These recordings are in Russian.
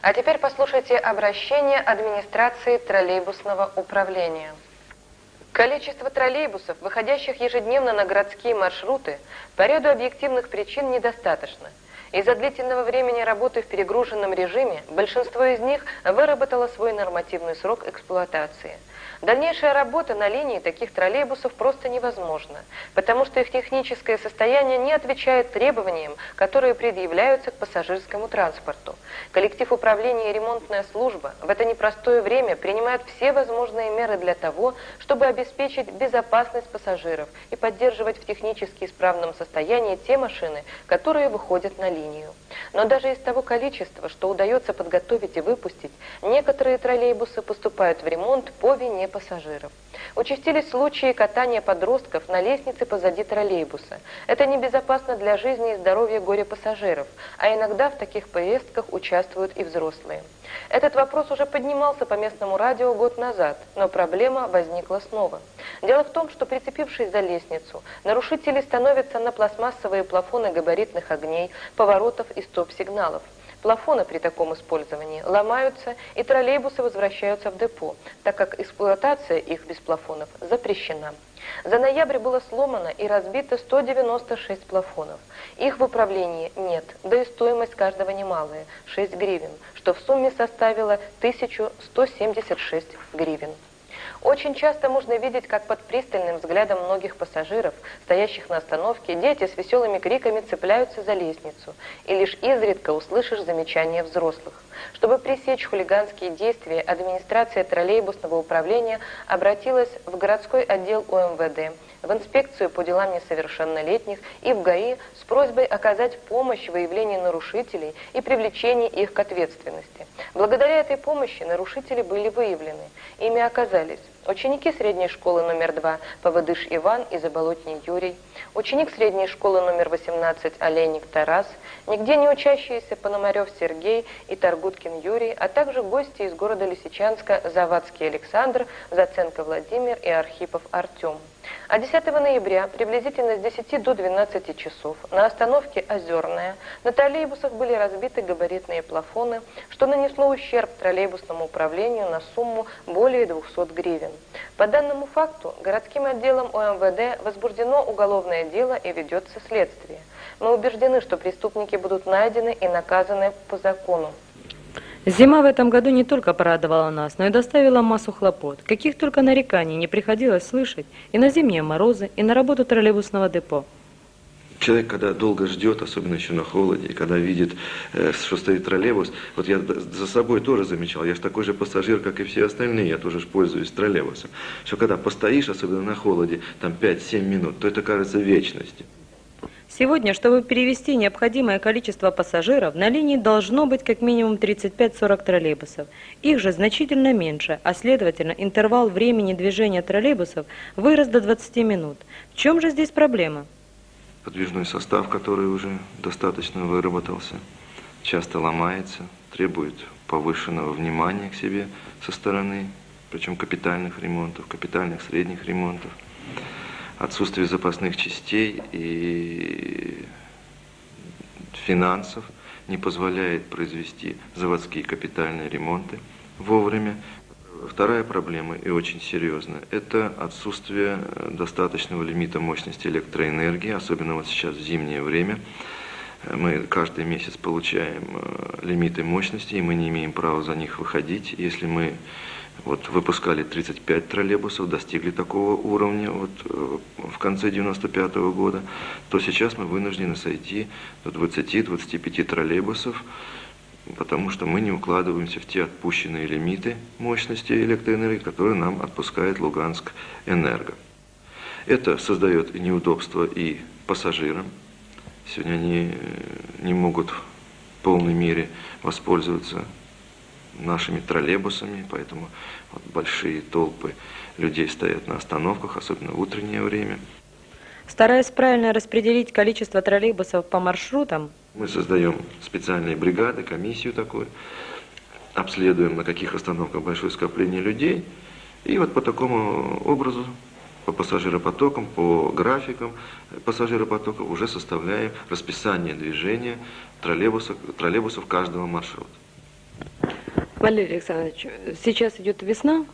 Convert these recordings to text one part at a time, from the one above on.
А теперь послушайте обращение администрации троллейбусного управления. Количество троллейбусов, выходящих ежедневно на городские маршруты, по ряду объективных причин недостаточно. Из-за длительного времени работы в перегруженном режиме большинство из них выработало свой нормативный срок эксплуатации – Дальнейшая работа на линии таких троллейбусов просто невозможна, потому что их техническое состояние не отвечает требованиям, которые предъявляются к пассажирскому транспорту. Коллектив управления и ремонтная служба в это непростое время принимают все возможные меры для того, чтобы обеспечить безопасность пассажиров и поддерживать в технически исправном состоянии те машины, которые выходят на линию. Но даже из того количества, что удается подготовить и выпустить, некоторые троллейбусы поступают в ремонт по вине пассажиров. Участились случаи катания подростков на лестнице позади троллейбуса. Это небезопасно для жизни и здоровья горе-пассажиров, а иногда в таких поездках участвуют и взрослые. Этот вопрос уже поднимался по местному радио год назад, но проблема возникла снова. Дело в том, что прицепившись за лестницу, нарушители становятся на пластмассовые плафоны габаритных огней, поворотов и стоп-сигналов. Плафоны при таком использовании ломаются, и троллейбусы возвращаются в депо, так как эксплуатация их без плафонов запрещена. За ноябрь было сломано и разбито 196 плафонов. Их в управлении нет, да и стоимость каждого немалая – 6 гривен, что в сумме составило 1176 гривен. Очень часто можно видеть, как под пристальным взглядом многих пассажиров, стоящих на остановке, дети с веселыми криками цепляются за лестницу, и лишь изредка услышишь замечания взрослых. Чтобы пресечь хулиганские действия, администрация троллейбусного управления обратилась в городской отдел УМВД, в инспекцию по делам несовершеннолетних и в ГАИ с просьбой оказать помощь в выявлении нарушителей и привлечении их к ответственности. Благодаря этой помощи нарушители были выявлены. Ими оказались ученики средней школы номер 2 Поводыш Иван и Заболотний Юрий, ученик средней школы номер 18 Олейник Тарас, нигде не учащиеся Пономарев Сергей и Таргуткин Юрий, а также гости из города Лисичанска Завадский Александр, Заценко Владимир и Архипов Артем. А 10 ноября, приблизительно с 10 до 12 часов, на остановке «Озерная» на троллейбусах были разбиты габаритные плафоны, что нанесло ущерб троллейбусному управлению на сумму более 200 гривен. По данному факту городским отделом ОМВД возбуждено уголовное дело и ведется следствие. Мы убеждены, что преступники будут найдены и наказаны по закону. Зима в этом году не только порадовала нас, но и доставила массу хлопот. Каких только нареканий не приходилось слышать и на зимние морозы, и на работу троллейбусного депо. Человек, когда долго ждет, особенно еще на холоде, когда видит, э, что стоит троллейбус, вот я за собой тоже замечал, я же такой же пассажир, как и все остальные, я тоже пользуюсь троллейбусом, что когда постоишь, особенно на холоде, там 5-7 минут, то это кажется вечностью. Сегодня, чтобы перевести необходимое количество пассажиров, на линии должно быть как минимум 35-40 троллейбусов. Их же значительно меньше, а следовательно интервал времени движения троллейбусов вырос до 20 минут. В чем же здесь проблема? Подвижной состав, который уже достаточно выработался, часто ломается, требует повышенного внимания к себе со стороны, причем капитальных ремонтов, капитальных средних ремонтов отсутствие запасных частей и финансов не позволяет произвести заводские капитальные ремонты вовремя. Вторая проблема, и очень серьезная, это отсутствие достаточного лимита мощности электроэнергии, особенно вот сейчас в зимнее время. Мы каждый месяц получаем э, лимиты мощности, и мы не имеем права за них выходить. Если мы вот выпускали 35 троллейбусов, достигли такого уровня вот, э, в конце 95 -го года, то сейчас мы вынуждены сойти до 20-25 троллейбусов, потому что мы не укладываемся в те отпущенные лимиты мощности электроэнергии, которые нам отпускает Луганск Энерго. Это создает неудобства и пассажирам. Сегодня они э, не могут в полной мере воспользоваться нашими троллейбусами, поэтому вот большие толпы людей стоят на остановках, особенно в утреннее время. Стараясь правильно распределить количество троллейбусов по маршрутам, мы создаем специальные бригады, комиссию такую, обследуем, на каких остановках большое скопление людей, и вот по такому образу, по пассажиропотокам, по графикам пассажиропотоков уже составляем расписание движения троллейбусов, троллейбусов каждого маршрута. Валерий Александрович, сейчас идет весна,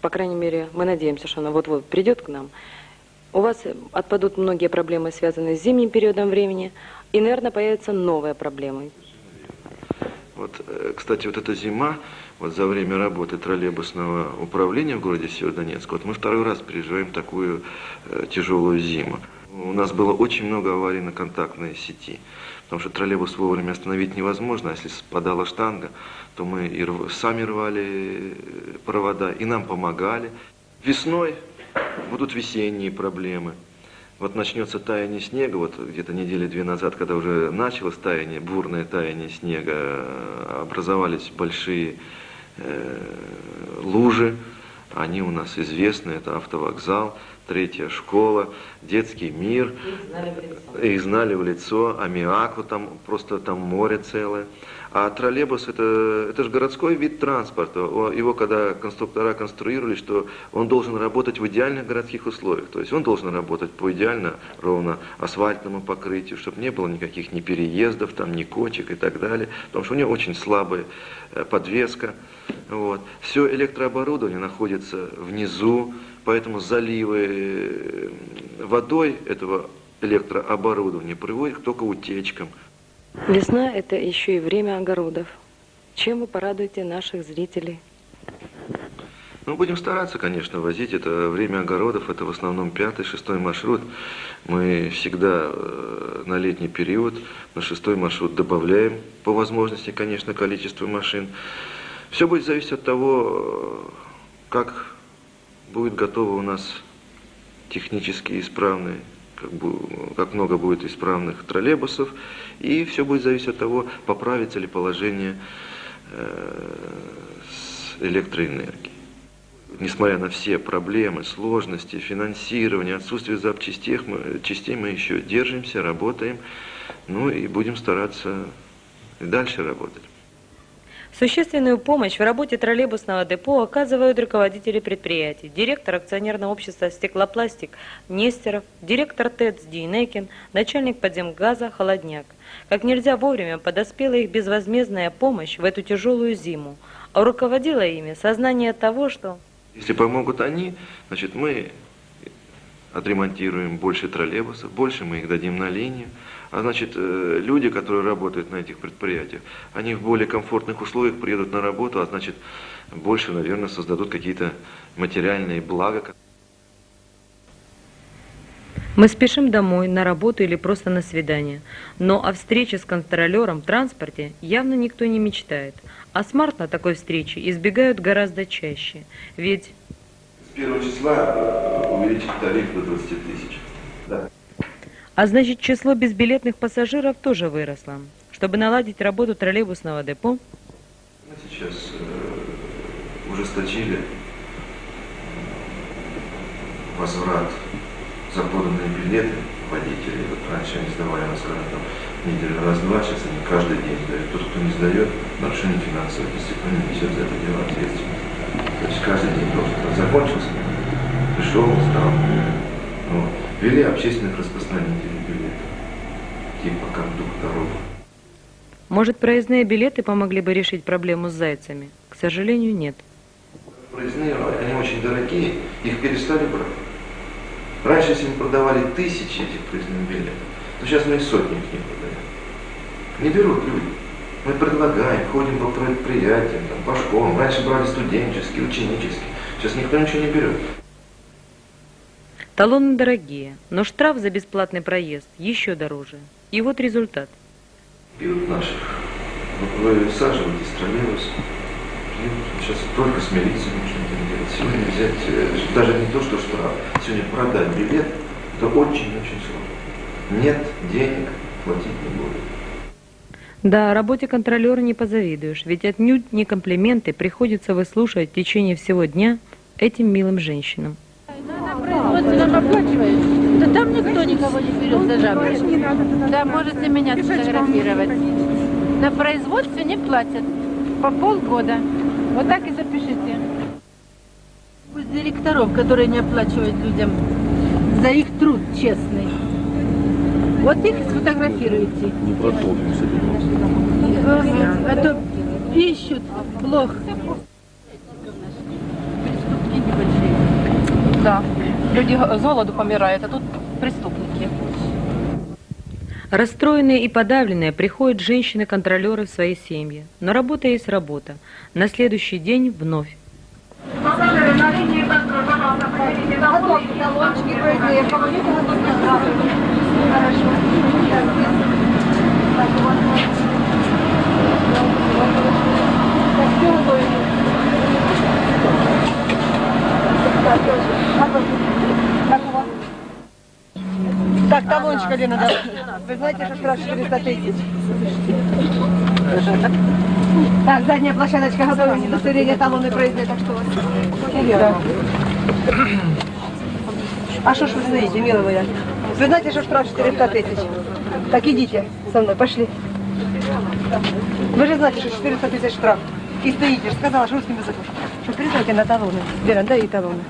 по крайней мере, мы надеемся, что она вот-вот придет к нам. У вас отпадут многие проблемы, связанные с зимним периодом времени, и, наверное, появятся новые проблемы. Вот, э, кстати, вот эта зима, вот за время работы троллейбусного управления в городе Северодонецк, вот мы второй раз переживаем такую э, тяжелую зиму. У нас было очень много аварий на контактной сети, потому что троллейбус вовремя остановить невозможно, а если спадала штанга, то мы и рв... сами рвали э, провода, и нам помогали. Весной будут весенние проблемы. Вот начнется таяние снега, вот где-то недели две назад, когда уже началось таяние, бурное таяние снега, э, образовались большие э, лужи, они у нас известны, это автовокзал, третья школа, детский мир. Их знали в лицо, аммиаку там, просто там море целое. А троллейбус это, это же городской вид транспорта. Его когда конструктора конструировали, что он должен работать в идеальных городских условиях. То есть он должен работать по идеально ровно асфальтному покрытию, чтобы не было никаких ни переездов, там, ни кочек и так далее. Потому что у него очень слабая э, подвеска. Вот. Все электрооборудование находится внизу, поэтому заливы э, водой этого электрооборудования приводят только утечкам. Весна – это еще и время огородов. Чем вы порадуете наших зрителей? Ну, будем стараться, конечно, возить. Это время огородов, это в основном пятый, шестой маршрут. Мы всегда э, на летний период на шестой маршрут добавляем, по возможности, конечно, количество машин. Все будет зависеть от того, как будет готово у нас технически исправный как, бы, как много будет исправных троллейбусов, и все будет зависеть от того, поправится ли положение э, с электроэнергией. Несмотря на все проблемы, сложности, финансирование, отсутствие запчастей, мы, частей мы еще держимся, работаем, ну и будем стараться и дальше работать. Существенную помощь в работе троллейбусного депо оказывают руководители предприятий, директор акционерного общества «Стеклопластик» Нестеров, директор ТЭЦ Дейнекин, начальник подземгаза Холодняк. Как нельзя вовремя подоспела их безвозмездная помощь в эту тяжелую зиму, а руководило ими сознание того, что... Если помогут они, значит мы отремонтируем больше троллейбусов, больше мы их дадим на линию, а значит, э, люди, которые работают на этих предприятиях, они в более комфортных условиях приедут на работу, а значит, больше, наверное, создадут какие-то материальные блага. Мы спешим домой, на работу или просто на свидание. Но о встрече с контролером в транспорте явно никто не мечтает. А смарт на такой встрече избегают гораздо чаще. Ведь... С первого числа э, увеличить тариф до 20 тысяч. Да. А значит, число безбилетных пассажиров тоже выросло. Чтобы наладить работу троллейбусного депо, мы сейчас э, ужесточили возврат за поданные билеты водителей. Вот раньше они сдавали, на скажем, там, неделю раз-два, сейчас они каждый день сдают. Тот, кто не сдает, нарушение финансовой дисциплины несет за это дело ответственность. То есть каждый день должен. Закончился, пришел, сдал. Вот ввели общественных распространителей билетов, типа кондукторов. Может, проездные билеты помогли бы решить проблему с зайцами? К сожалению, нет. Проездные, они очень дорогие, их перестали брать. Раньше, если мы продавали тысячи этих проездных билетов, то сейчас мы и сотни их не продаем. Не берут люди. Мы предлагаем, ходим по предприятиям, там, по школам. Раньше брали студенческие, ученические. Сейчас никто ничего не берет. Талоны дорогие, но штраф за бесплатный проезд еще дороже. И вот результат. Пьют наших. Вы высаживаете троллейбус. Сейчас только с милицией нужно это делать. Сегодня взять, э, даже не то, что штраф, сегодня продать билет, это очень-очень сложно. Нет денег, платить не будет. Да, работе контролера не позавидуешь, ведь отнюдь не комплименты приходится выслушивать в течение всего дня этим милым женщинам производстве нам оплачивают, то там никто никого не берет за жабры. Да, можете меня сфотографировать. На производстве не платят по полгода. Вот так и запишите. Пусть директоров, которые не оплачивают людям за их труд честный. Вот их сфотографируйте. Не этим. А то Ищут плохо. Небольшие. Да. Люди с голоду помирают, а тут преступники. Расстроенные и подавленные приходят женщины-контролеры в свои семьи. Но работа есть работа. На следующий день вновь. Талончик, Алина, да. Вы знаете, что штраф 400 тысяч? Так, задняя площадочка готова, удостоверение талонной проезда, так что вас? А что ж вы стоите, милая моя? Вы знаете, что штраф 400 тысяч? Так идите со мной, пошли. Вы же знаете, что 400 тысяч штраф. И стоите, сказала, что русским языком. Что передайте на талоны. Вера, дай ей талоны.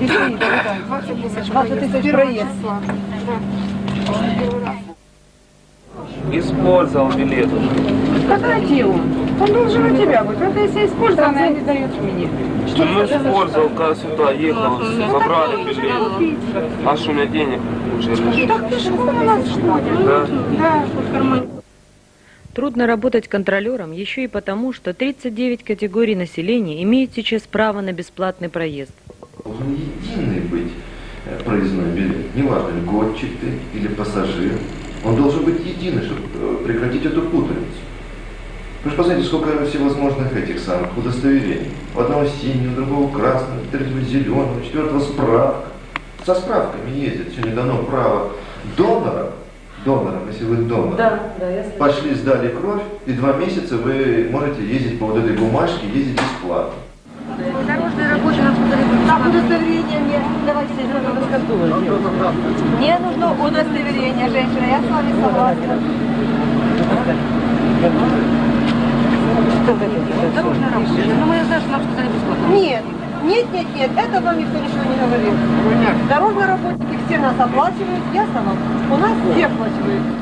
И стоите, да. 20 тысяч проезд. Использовал билет. Пократи он. Он должен у тебя быть. Это если использовал, он не дает мне. Ну, использовал, когда сюда ехал, забрали билет. А что у меня денег уже Так пешком у нас что ли? Да. Да, в кармане. Трудно работать контролером еще и потому, что 39 категорий населения имеют сейчас право на бесплатный проезд. Должен единый быть э, проездной билет. Неважно, льготчик ты или пассажир. Он должен быть единый, чтобы э, прекратить эту путаницу. Вы же посмотрите, сколько всевозможных этих самых удостоверений. У одного синего, у другого красного, третьего зеленого, четвертого справка. Со справками ездят. Сегодня дано право донора, донорам, если вы донор, да, я пошли, сдали кровь, и два месяца вы можете ездить по вот этой бумажке, ездить бесплатно. Дорожная работа нам сказали, так, удостоверение мне. Давайте Мне нужно удостоверение, женщина. Я с вами согласна. Дорожная работа. Ну, мы знаем, что нам сказали бесплатно. Нет, нет, нет, нет, это вам никто ничего не говорит. Дорожные работники все нас оплачивают, ясно вам? У нас все оплачивают.